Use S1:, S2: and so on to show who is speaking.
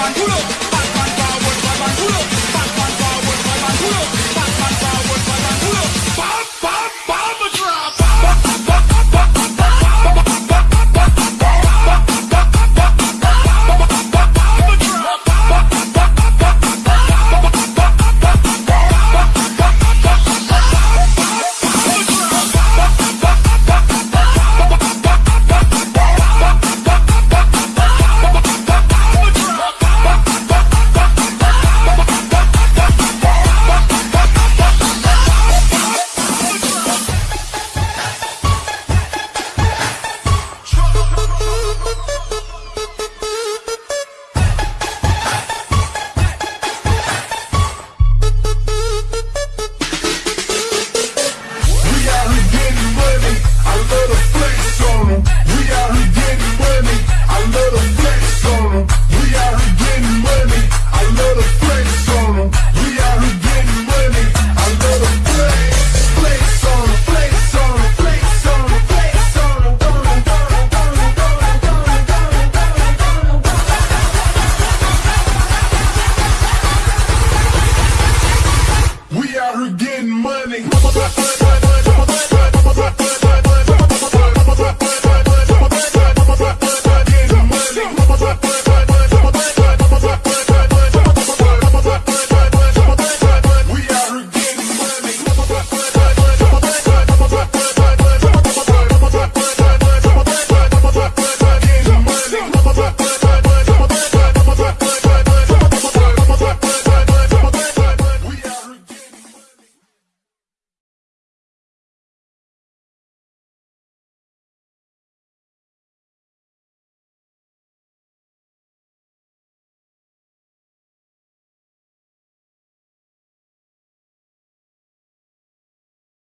S1: manculo.